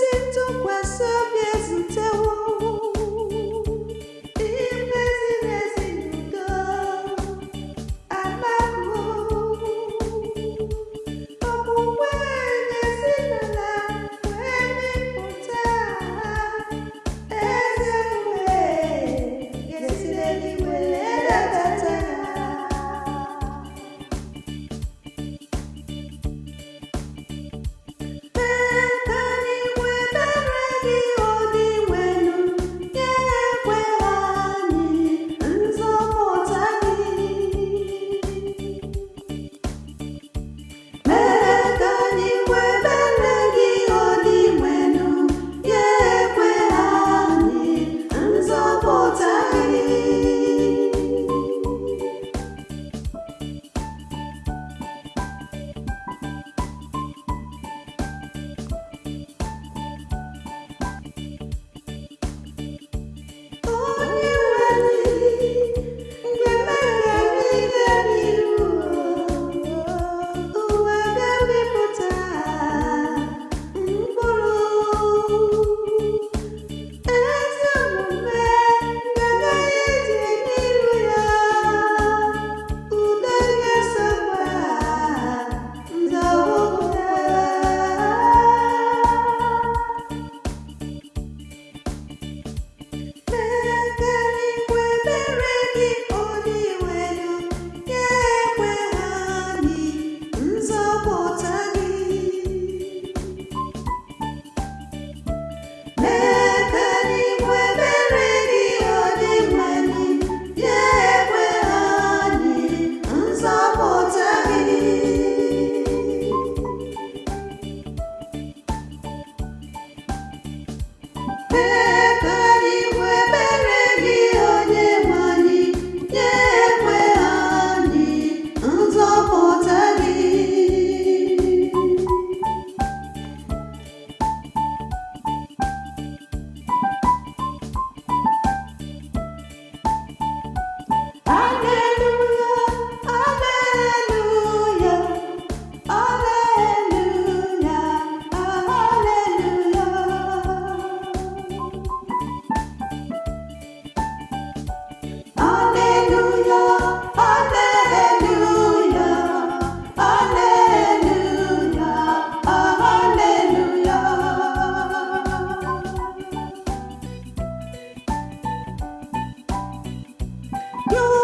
sit Yo!